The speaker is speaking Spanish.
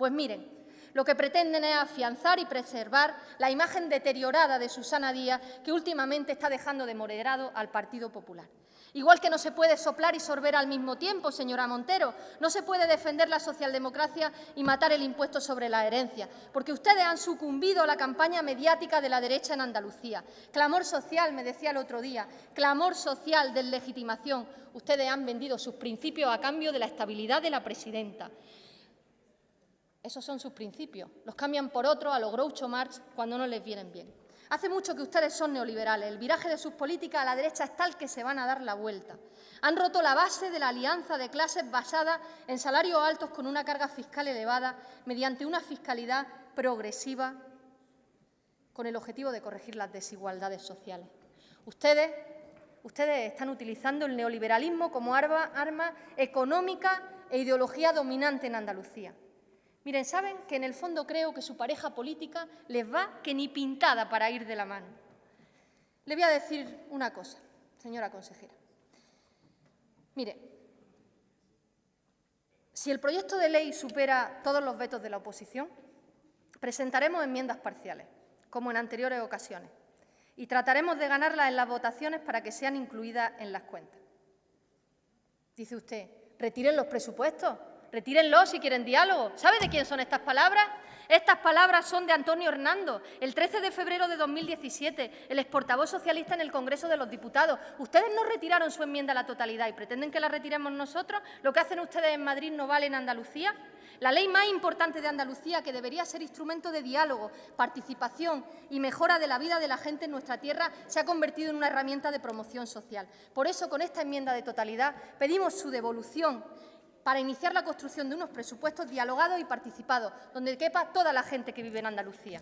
Pues miren, lo que pretenden es afianzar y preservar la imagen deteriorada de Susana Díaz, que últimamente está dejando de moderado al Partido Popular. Igual que no se puede soplar y sorber al mismo tiempo, señora Montero, no se puede defender la socialdemocracia y matar el impuesto sobre la herencia, porque ustedes han sucumbido a la campaña mediática de la derecha en Andalucía. Clamor social, me decía el otro día, clamor social de legitimación. Ustedes han vendido sus principios a cambio de la estabilidad de la presidenta. Esos son sus principios. Los cambian por otros a los Groucho Marx cuando no les vienen bien. Hace mucho que ustedes son neoliberales. El viraje de sus políticas a la derecha es tal que se van a dar la vuelta. Han roto la base de la alianza de clases basada en salarios altos con una carga fiscal elevada mediante una fiscalidad progresiva con el objetivo de corregir las desigualdades sociales. Ustedes, ustedes están utilizando el neoliberalismo como arma, arma económica e ideología dominante en Andalucía. Miren, saben que en el fondo creo que su pareja política les va que ni pintada para ir de la mano. Le voy a decir una cosa, señora consejera. Mire, si el proyecto de ley supera todos los vetos de la oposición, presentaremos enmiendas parciales, como en anteriores ocasiones, y trataremos de ganarlas en las votaciones para que sean incluidas en las cuentas. Dice usted, retiren los presupuestos, Retírenlo si quieren diálogo. ¿Sabe de quién son estas palabras? Estas palabras son de Antonio Hernando, el 13 de febrero de 2017, el exportavoz socialista en el Congreso de los Diputados. Ustedes no retiraron su enmienda a la totalidad y pretenden que la retiremos nosotros. ¿Lo que hacen ustedes en Madrid no vale en Andalucía? La ley más importante de Andalucía, que debería ser instrumento de diálogo, participación y mejora de la vida de la gente en nuestra tierra, se ha convertido en una herramienta de promoción social. Por eso, con esta enmienda de totalidad, pedimos su devolución para iniciar la construcción de unos presupuestos dialogados y participados, donde quepa toda la gente que vive en Andalucía.